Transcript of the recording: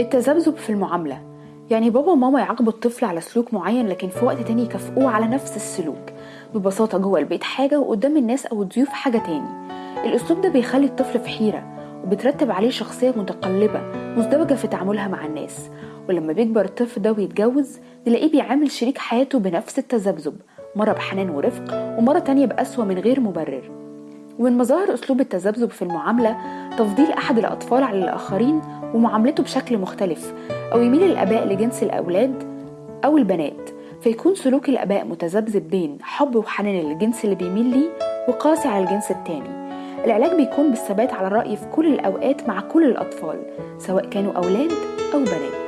التذبذب في المعاملة. يعني بابا وماما يعاقبوا الطفل على سلوك معين لكن في وقت تاني يكافئوه على نفس السلوك. ببساطة جوه البيت حاجة وقدام الناس أو الضيوف حاجة تاني. الأسلوب ده بيخلي الطفل في حيرة وبترتب عليه شخصية متقلبة مزدوجة في تعاملها مع الناس. ولما بيكبر الطفل ده ويتجوز نلاقيه بيعامل شريك حياته بنفس التذبذب مرة بحنان ورفق ومرة تانية بقسوة من غير مبرر. ومن مظاهر أسلوب التذبذب في المعاملة تفضيل أحد الأطفال على الآخرين ومعاملته بشكل مختلف أو يميل الآباء لجنس الأولاد أو البنات فيكون سلوك الآباء متذبذب بين حب وحنان للجنس اللي بيميل ليه وقاسي على الجنس التاني. العلاج بيكون بالثبات على الرأي في كل الأوقات مع كل الأطفال سواء كانوا أولاد أو بنات.